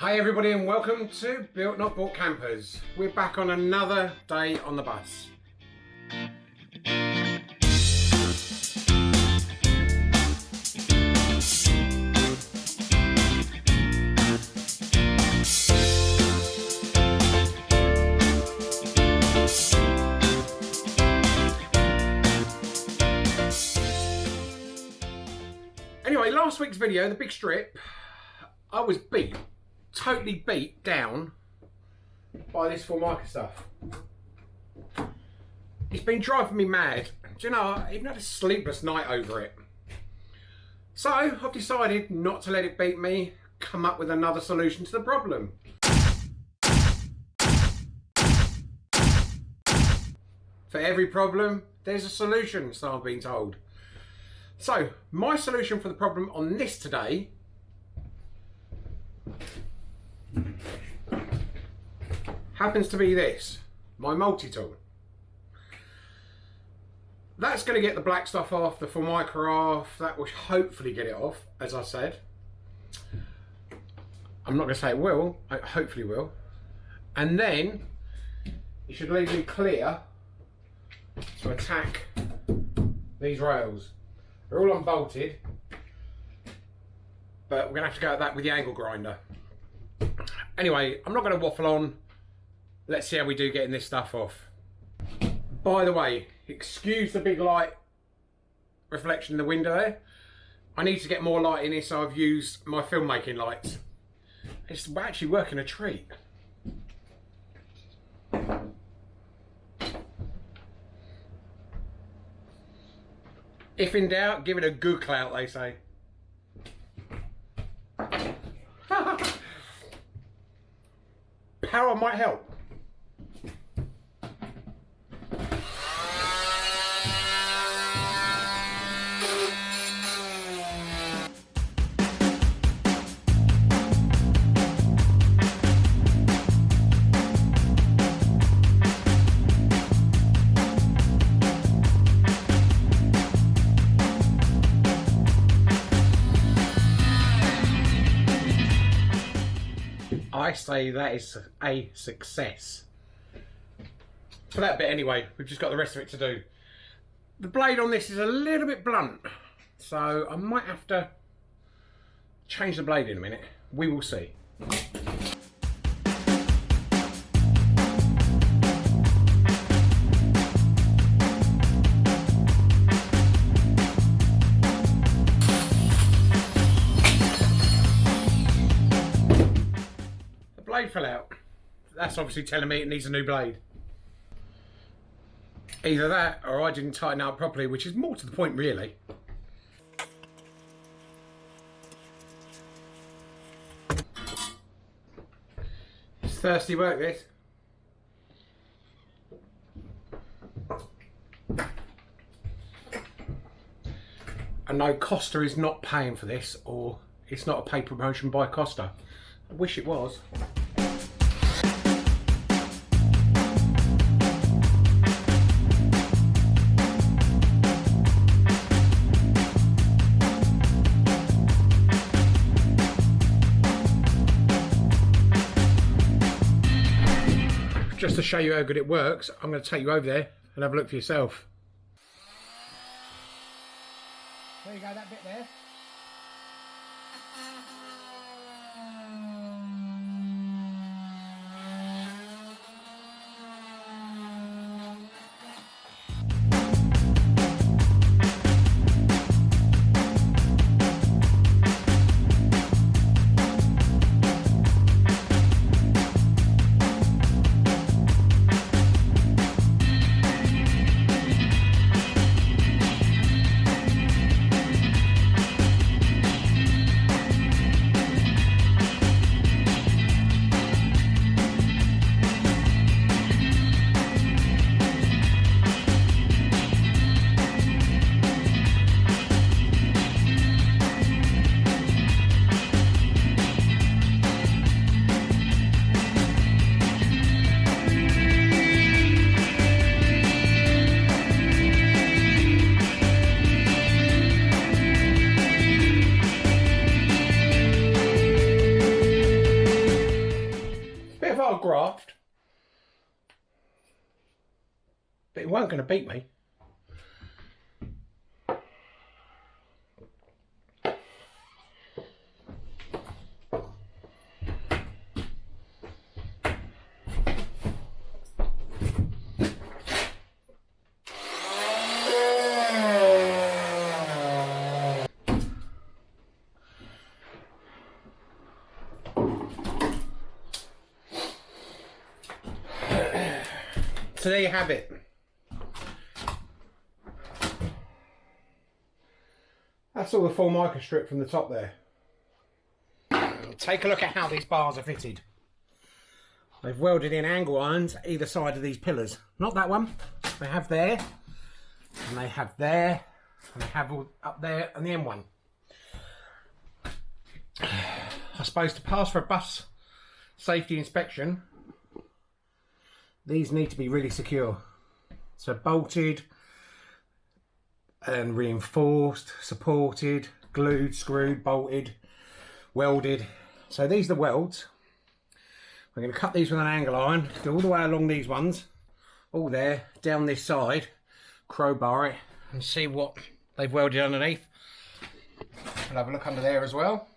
Hi everybody and welcome to Built Not Bought Campers. We're back on another day on the bus. Anyway, last week's video, the big strip, I was beat, totally beat down by this Formica stuff. It's been driving me mad. Do you know, I even had a sleepless night over it. So, I've decided not to let it beat me, come up with another solution to the problem. For every problem, there's a solution, so I've been told. So, my solution for the problem on this today happens to be this, my multi-tool. That's going to get the black stuff off, the Formica off, that will hopefully get it off, as I said. I'm not going to say it will, I hopefully will. And then, it should leave me clear to attack these rails. They're all unbolted, but we're gonna have to go at that with the angle grinder. Anyway, I'm not gonna waffle on. Let's see how we do getting this stuff off. By the way, excuse the big light reflection in the window there. I need to get more light in here, so I've used my filmmaking lights. It's actually working a treat. If in doubt, give it a good clout, they say. Power might help. I say that is a success. For that bit anyway, we've just got the rest of it to do. The blade on this is a little bit blunt, so I might have to change the blade in a minute. We will see. Obviously telling me it needs a new blade. Either that or I didn't tighten out properly, which is more to the point really. It's thirsty work this. And no, Costa is not paying for this or it's not a paid promotion by Costa. I wish it was. To show you how good it works, I'm going to take you over there and have a look for yourself. There you go, that bit there. Hard graft. But it weren't going to beat me. Have it. That's all the Formica strip from the top there. Take a look at how these bars are fitted. They've welded in angle irons either side of these pillars. Not that one. They have there, and they have there, and they have all up there and the M1. I suppose to pass for a bus safety inspection, these need to be really secure. So bolted and reinforced, supported, glued, screwed, bolted, welded. So these are the welds. We're going to cut these with an angle iron, go all the way along these ones, all there, down this side, crowbar it and see what they've welded underneath. We'll have a look under there as well.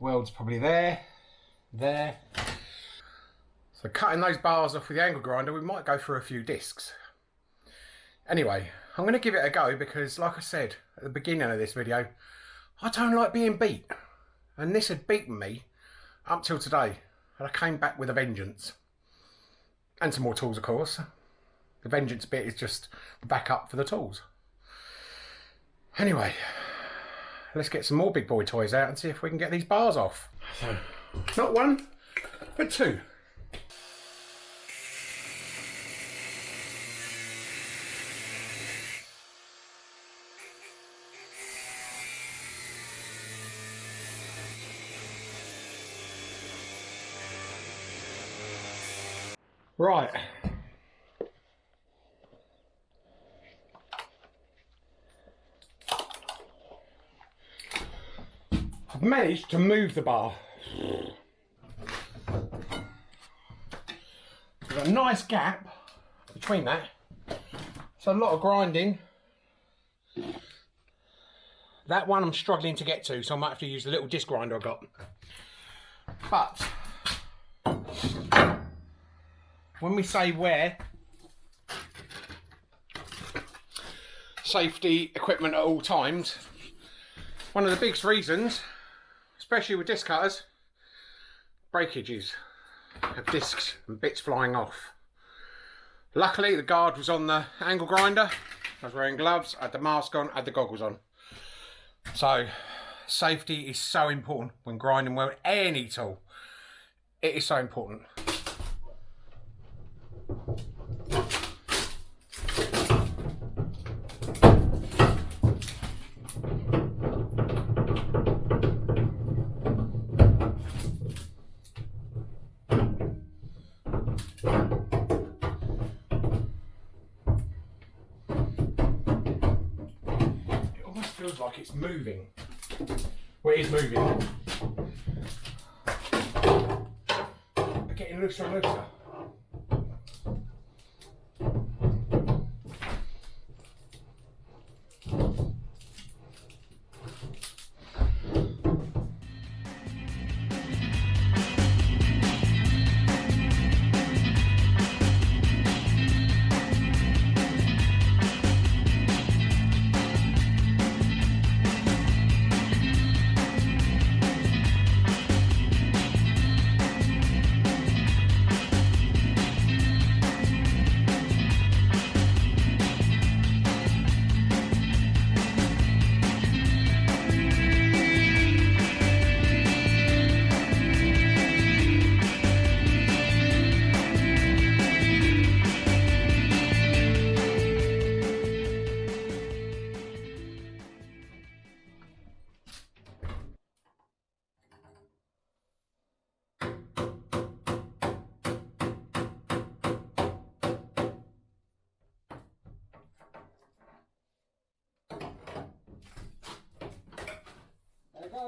Welds probably there, there, so cutting those bars off with the angle grinder, we might go through a few discs. Anyway, I'm going to give it a go because, like I said at the beginning of this video, I don't like being beat. And this had beaten me up till today. And I came back with a vengeance. And some more tools, of course. The vengeance bit is just the backup for the tools. Anyway, let's get some more big boy toys out and see if we can get these bars off. So, not one, but two. Right. I've managed to move the bar. There's a nice gap between that. So a lot of grinding. That one I'm struggling to get to, so I might have to use the little disc grinder I got. But when we say wear safety equipment at all times, one of the biggest reasons, especially with disc cutters, breakages of discs and bits flying off. Luckily the guard was on the angle grinder, I was wearing gloves, I had the mask on, I had the goggles on. So safety is so important when grinding well any tool. It is so important. Feels like it's moving. Well, it is moving. Getting looser and looser.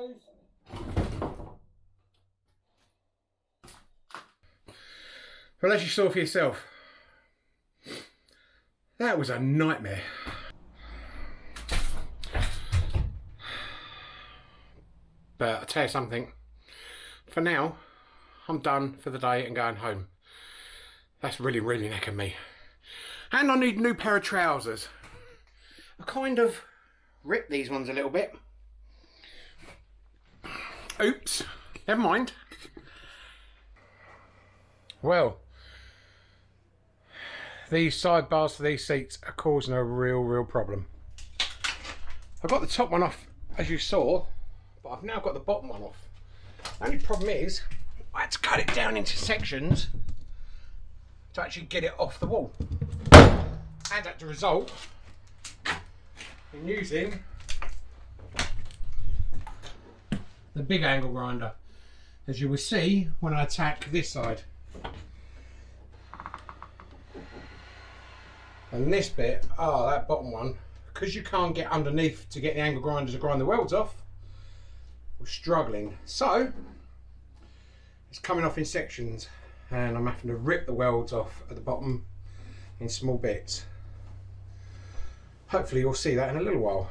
Goes. Well, as you saw for yourself, that was a nightmare. But I tell you something, for now, I'm done for the day and going home. That's really, really necking me. And I need a new pair of trousers. I kind of ripped these ones a little bit. Oops, never mind. Well, these sidebars for these seats are causing a real, real problem. I've got the top one off, as you saw, but I've now got the bottom one off. The only problem is, I had to cut it down into sections to actually get it off the wall. And as a result, in using the big angle grinder, as you will see when I attack this side. And this bit, oh, that bottom one, because you can't get underneath to get the angle grinder to grind the welds off, we're struggling. So, it's coming off in sections and I'm having to rip the welds off at the bottom in small bits. Hopefully you'll see that in a little while.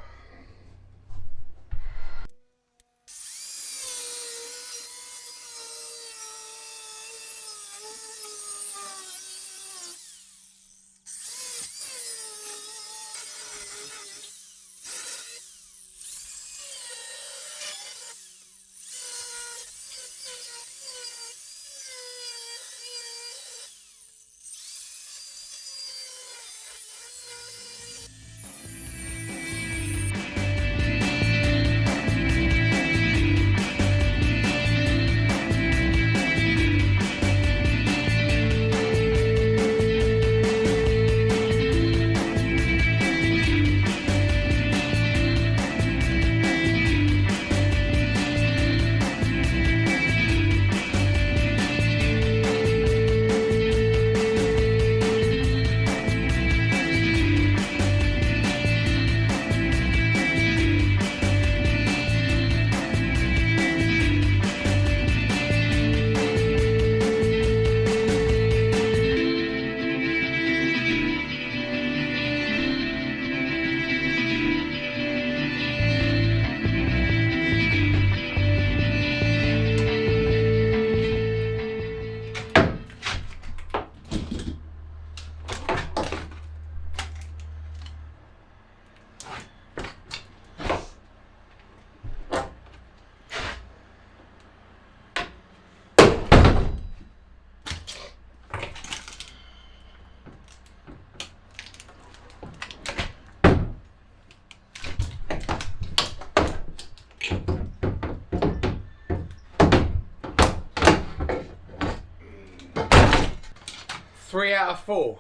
Four.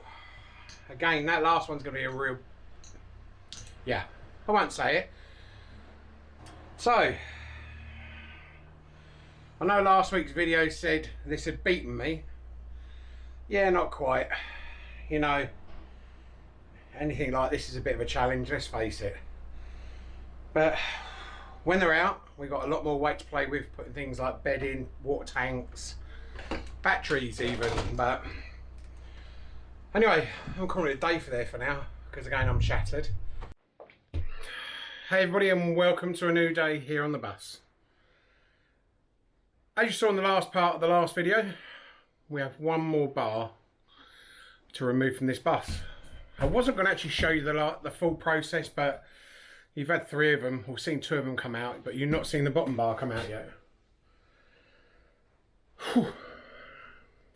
Again, that last one's going to be a real... Yeah, I won't say it. So, I know last week's video said this had beaten me. Yeah, not quite. You know, anything like this is a bit of a challenge, let's face it. But when they're out, we've got a lot more weight to play with, putting things like bedding, water tanks, batteries even, but Anyway, I'm calling it a day for there for now, because again I'm shattered. Hey everybody and welcome to a new day here on the bus. As you saw in the last part of the last video, we have one more bar to remove from this bus. I wasn't going to actually show you the, the full process, but you've had three of them, or seen two of them come out, but you've not seen the bottom bar come out yet. Whew.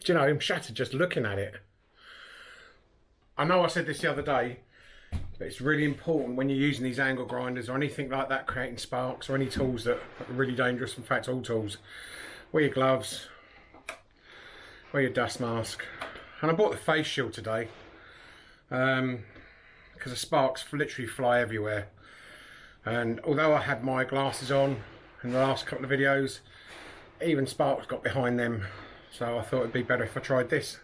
Do you know, I'm shattered just looking at it. I know I said this the other day, but it's really important when you're using these angle grinders or anything like that, creating sparks or any tools that are really dangerous, in fact all tools, wear your gloves, wear your dust mask. And I bought the face shield today, um, because the sparks literally fly everywhere. And although I had my glasses on in the last couple of videos, even sparks got behind them. So I thought it'd be better if I tried this.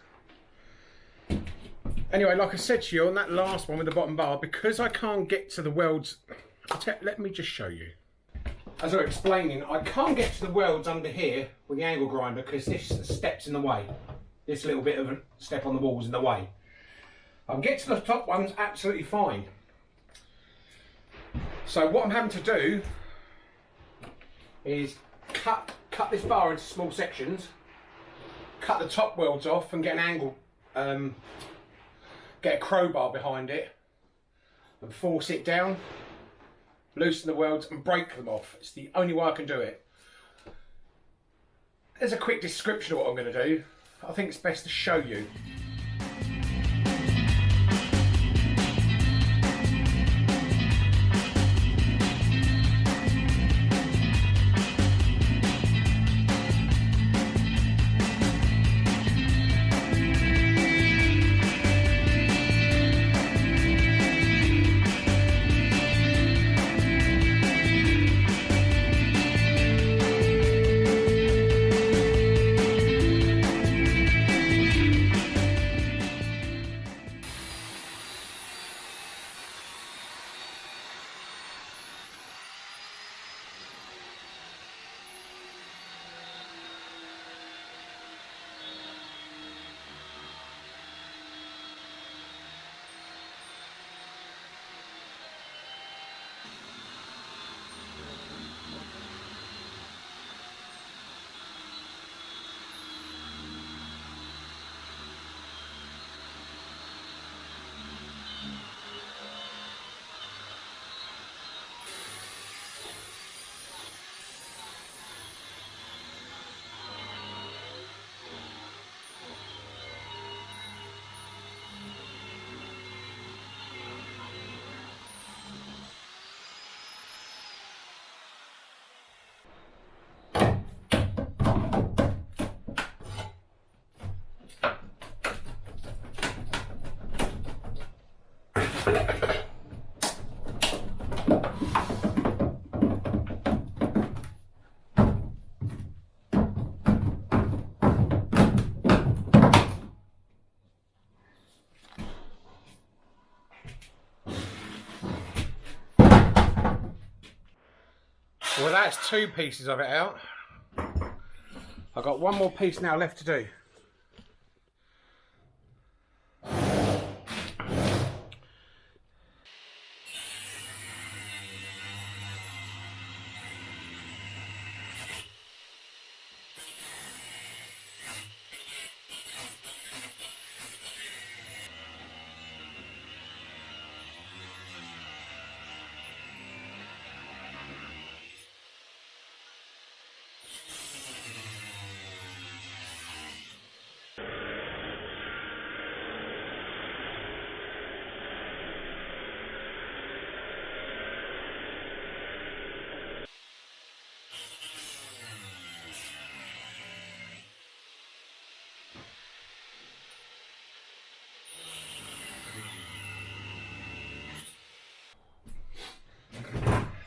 Anyway, like I said to you on that last one with the bottom bar, because I can't get to the welds, let me just show you. As I was explaining, I can't get to the welds under here with the angle grinder because this steps in the way. this little bit of a step on the wall is in the way. I'll get to the top ones absolutely fine. So what I'm having to do is cut cut this bar into small sections, cut the top welds off and get an angle, um, get a crowbar behind it and force it down, loosen the welds and break them off. It's the only way I can do it. There's a quick description of what I'm going to do. I think it's best to show you. That's two pieces of it out. I've got one more piece now left to do.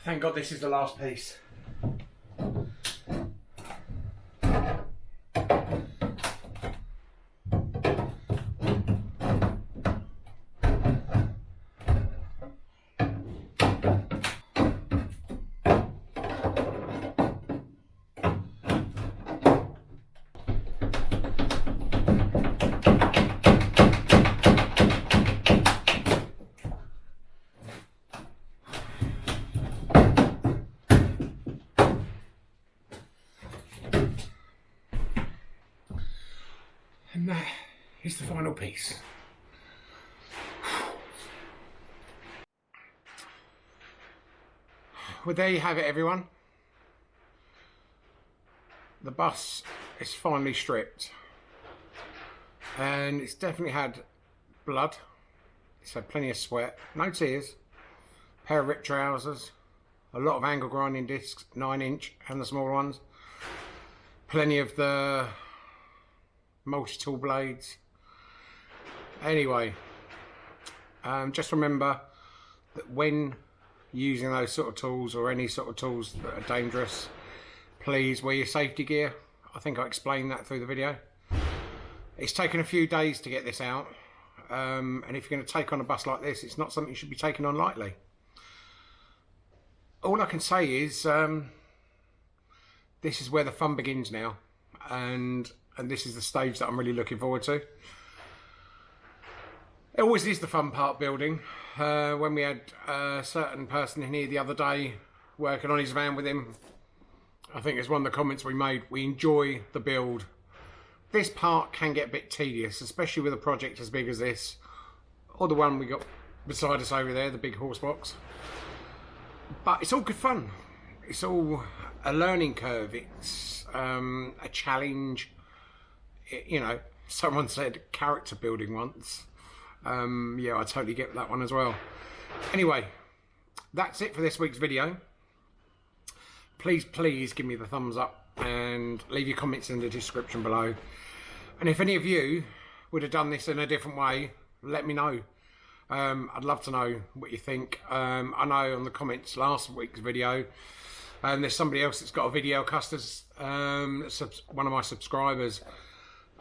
Thank God this is the last piece. And that piece. Well, there you have it, everyone. The bus is finally stripped. And it's definitely had blood. It's had plenty of sweat. No tears. Pair of ripped trousers. A lot of angle grinding discs, 9 inch and the smaller ones. Plenty of the multi-tool blades. Anyway, um, just remember that when using those sort of tools or any sort of tools that are dangerous, please wear your safety gear. I think I explained that through the video. It's taken a few days to get this out. Um, and if you're going to take on a bus like this, it's not something you should be taking on lightly. All I can say is um, this is where the fun begins now. And and this is the stage that I'm really looking forward to. It always is the fun part building. Uh, when we had a certain person in here the other day working on his van with him, I think it's one of the comments we made. We enjoy the build. This part can get a bit tedious, especially with a project as big as this, or the one we got beside us over there, the big horse box. But it's all good fun. It's all a learning curve. It's um, a challenge. It, you know, someone said character building once. Um, yeah, I totally get that one as well. Anyway, that's it for this week's video. Please, please give me the thumbs up and leave your comments in the description below. And if any of you would have done this in a different way, let me know. Um, I'd love to know what you think. Um, I know on the comments last week's video, and there's somebody else that's got a video custers, um, one of my subscribers,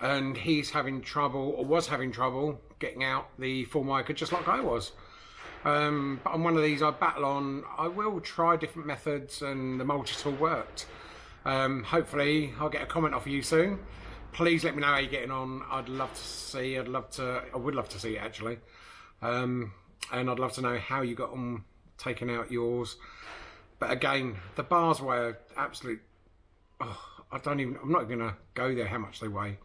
and he's having trouble, or was having trouble, getting out the Formica just like I was. Um, but on one of these I battle on, I will try different methods and the multi-tool worked. Um, hopefully I'll get a comment off of you soon. Please let me know how you're getting on. I'd love to see, I'd love to, I would love to see it actually. Um, and I'd love to know how you got on taking out yours. But again, the bars weigh absolute, oh, I don't even, I'm not going to go there how much they weigh.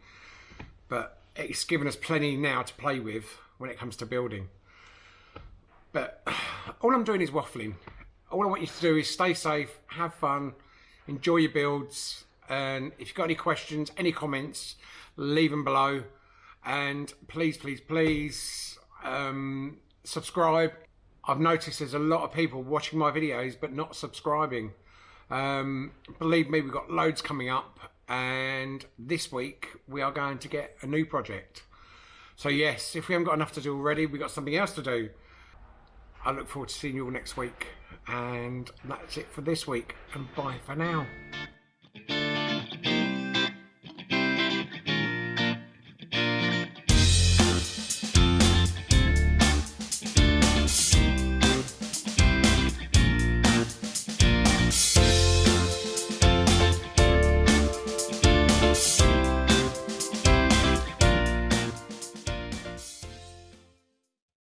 But it's given us plenty now to play with when it comes to building. But all I'm doing is waffling. All I want you to do is stay safe, have fun, enjoy your builds, and if you've got any questions, any comments, leave them below. And please, please, please um, subscribe. I've noticed there's a lot of people watching my videos but not subscribing. Um, believe me, we've got loads coming up and this week we are going to get a new project. So yes, if we haven't got enough to do already, we've got something else to do. I look forward to seeing you all next week. And that's it for this week. And bye for now.